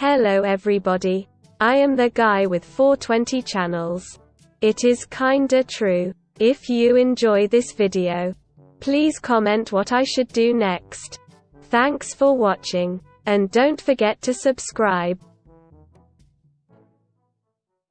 Hello everybody. I am the guy with 420 channels. It is kinda true. If you enjoy this video, please comment what I should do next. Thanks for watching. And don't forget to subscribe.